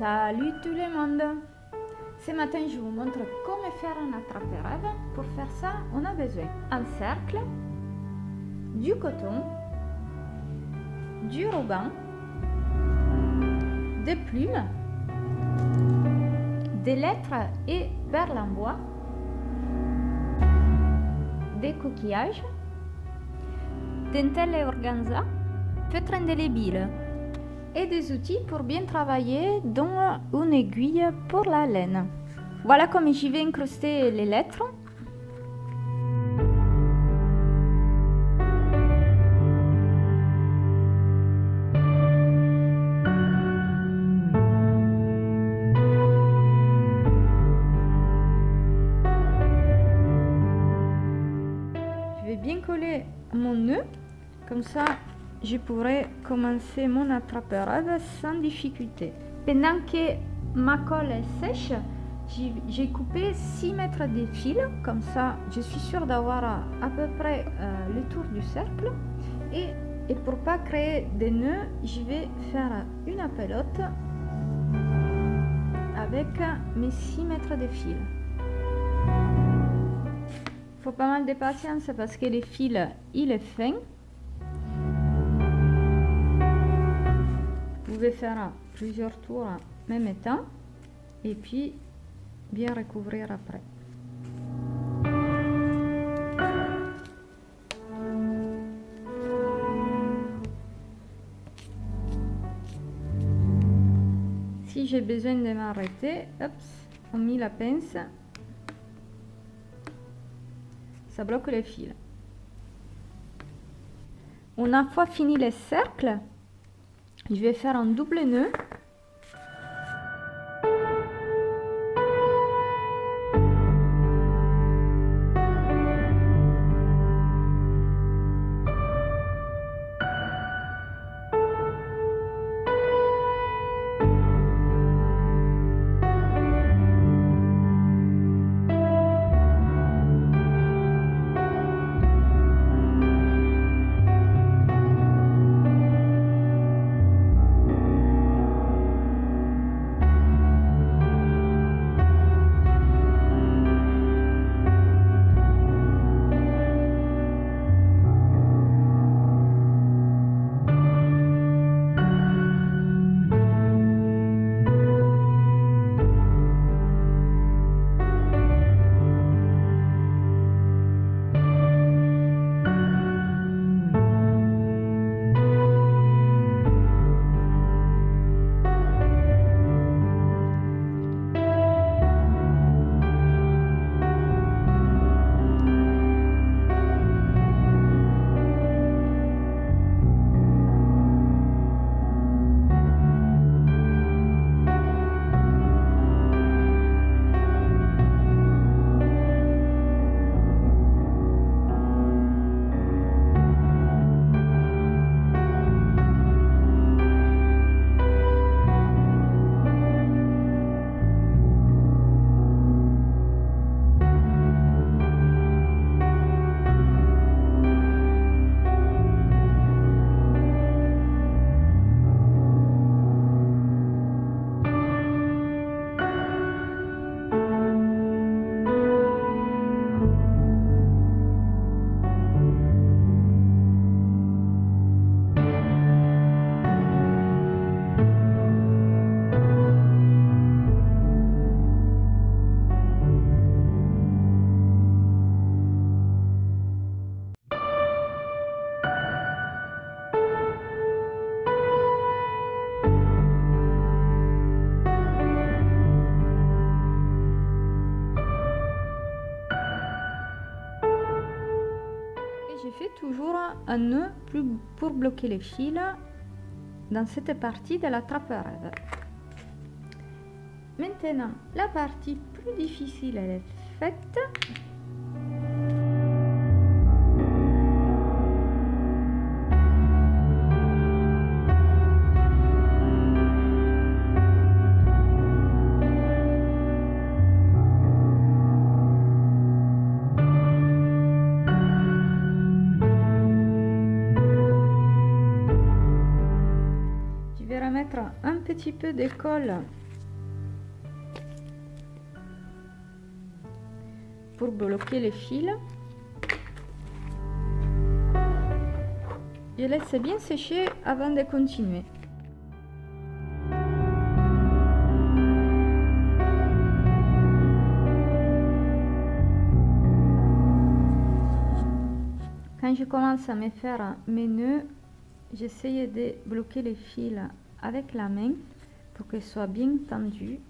Salut tout le monde Ce matin, je vous montre comment faire un attrape-rêve. Pour faire ça, on a besoin d'un cercle, du coton, du ruban, des plumes, des lettres et perles en bois, des coquillages, dentelle et organza, feutre indélébile et des outils pour bien travailler dont une aiguille pour la laine. Voilà comme j'y vais incruster les lettres. Je vais bien coller mon nœud, comme ça je pourrai commencer mon attrape-rêve sans difficulté. Pendant que ma colle est sèche, j'ai coupé 6 mètres de fil, comme ça je suis sûre d'avoir à, peu près euh, le tour du cercle. Et, et pour pas créer des nœuds, je vais faire une pelote avec mes 6 mètres de fil. Faut pas mal de patience parce que le fil il est fin. Faire plusieurs tours en même temps et puis bien recouvrir après. Si j'ai besoin de m'arrêter, on met la pince, ça bloque le fil. On a fois fini le cercle, je vais faire un double nœud un nœud pour bloquer les fils dans cette partie de la trappe-rêve. Maintenant, la partie plus difficile est faite. un petit peu de colle pour bloquer les fils. Je laisse bien sécher avant de continuer. Quand je commence à me faire mes nœuds, j'essayais de bloquer les fils avec la main pour qu'ils soient bien tendus.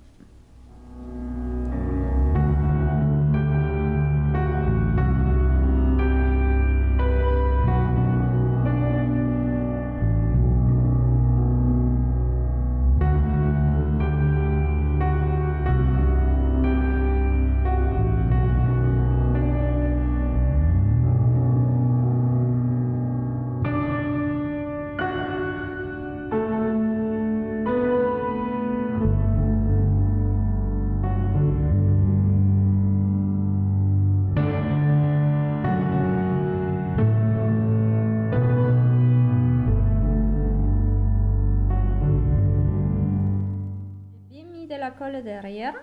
Derrière,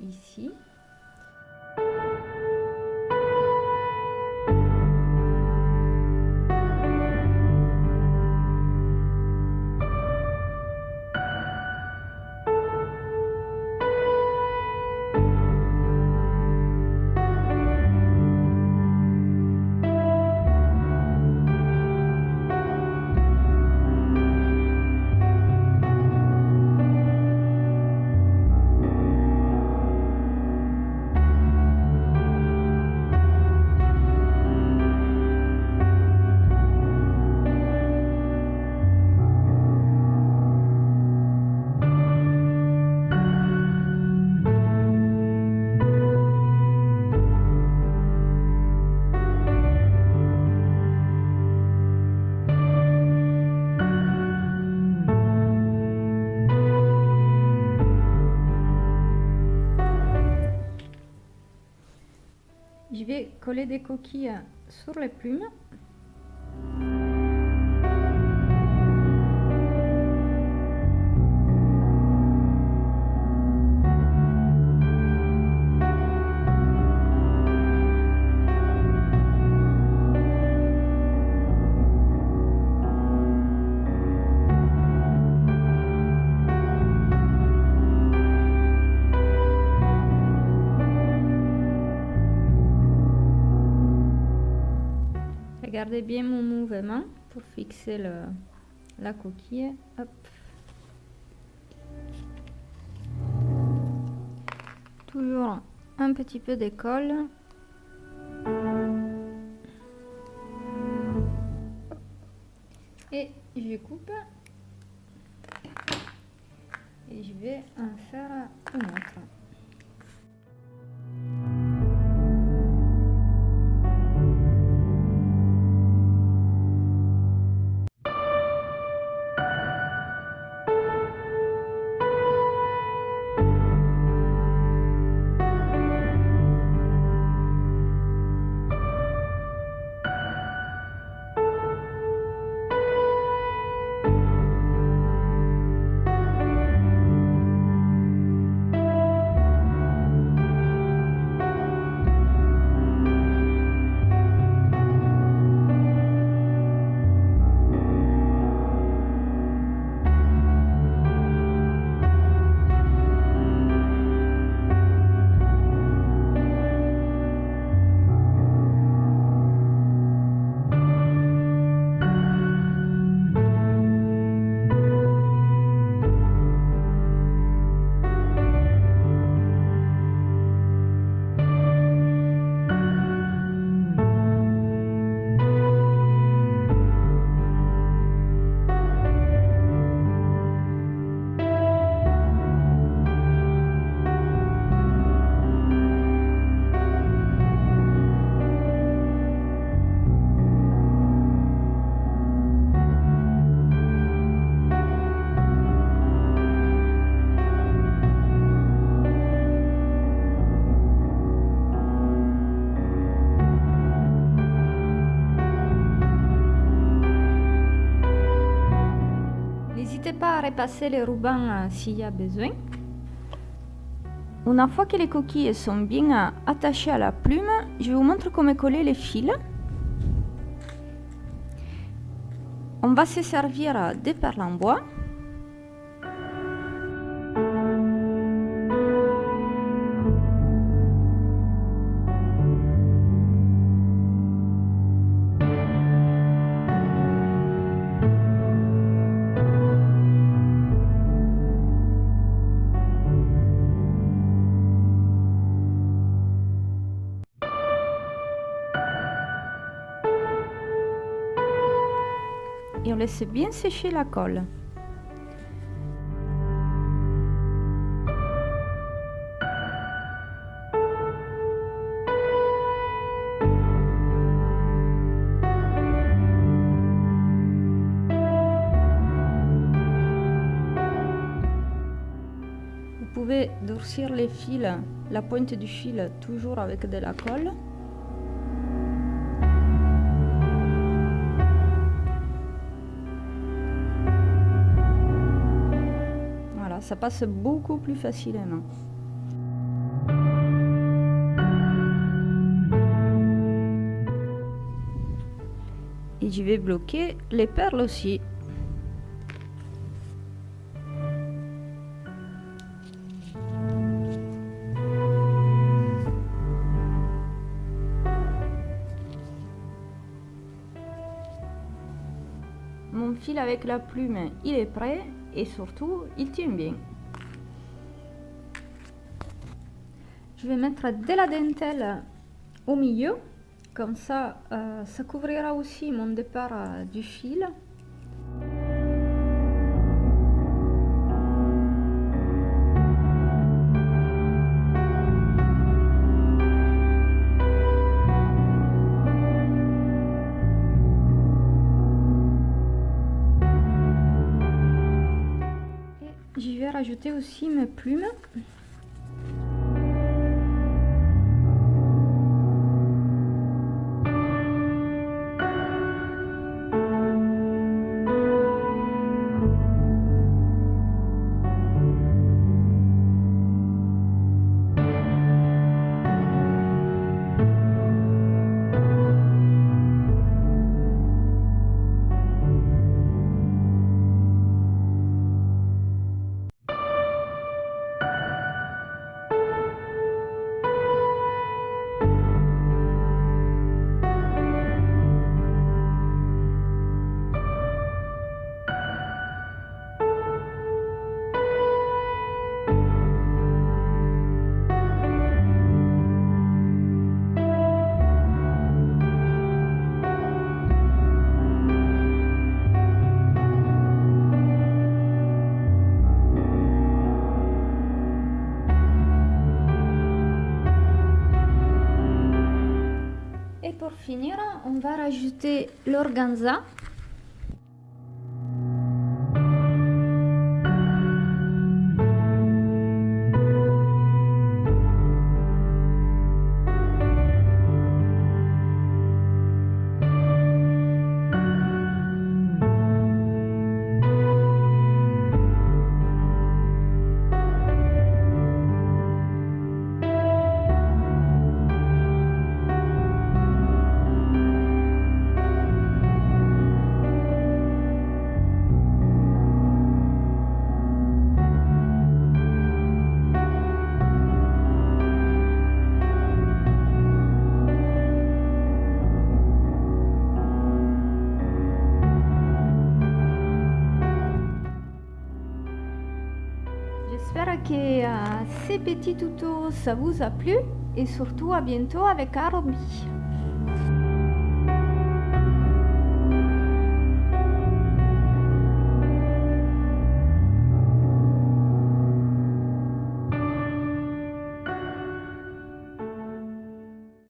ici. Des coquilles sur les plumes. Regardez bien mon mouvement pour fixer le, la coquille. Hop. Toujours un petit peu de colle. Et je coupe. Et je vais en faire un autre. Repasser les rubans euh, s'il y a besoin. Une fois que les coquilles sont bien attachées à la plume, je vous montre comment coller les fils. On va se servir des perles en bois. Bien sécher la colle. Vous pouvez durcir les fils, la pointe du fil toujours avec de la colle. Passe beaucoup plus facilement. Et je vais bloquer les perles aussi. Mon fil avec la plume, il est prêt et surtout il tient bien. Je vais mettre de la dentelle au milieu, comme ça euh, ça couvrira aussi mon départ euh, du fil. rajouter aussi mes plumes. On va rajouter l'organza que euh, ces petits tutos ça vous a plu? Et surtout à bientôt avec Arobi.